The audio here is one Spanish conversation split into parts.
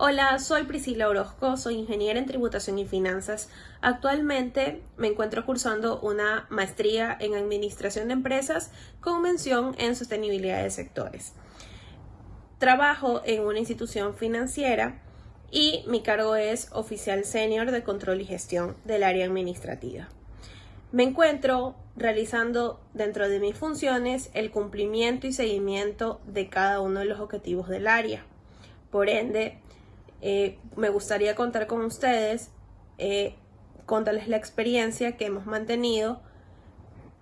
Hola, soy Priscila Orozco, soy ingeniera en tributación y finanzas. Actualmente me encuentro cursando una maestría en administración de empresas con mención en sostenibilidad de sectores. Trabajo en una institución financiera y mi cargo es oficial senior de control y gestión del área administrativa. Me encuentro realizando dentro de mis funciones el cumplimiento y seguimiento de cada uno de los objetivos del área. Por ende, eh, me gustaría contar con ustedes, eh, contarles la experiencia que hemos mantenido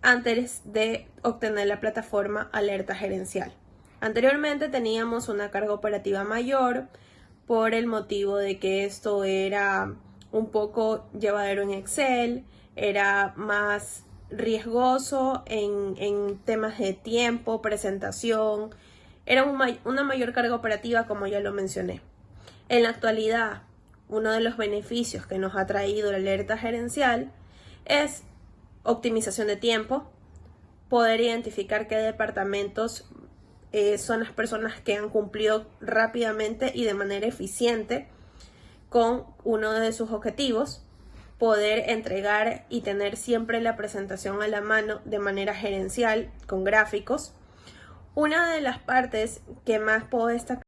antes de obtener la plataforma Alerta Gerencial. Anteriormente teníamos una carga operativa mayor por el motivo de que esto era un poco llevadero en Excel, era más riesgoso en, temas de tiempo, presentación, era una mayor carga operativa como ya lo mencioné. En la actualidad, uno de los beneficios que nos ha traído la alerta gerencial es optimización de tiempo, poder identificar qué departamentos eh, son las personas que han cumplido rápidamente y de manera eficiente con uno de sus objetivos, poder entregar y tener siempre la presentación a la mano de manera gerencial con gráficos. Una de las partes que más puedo destacar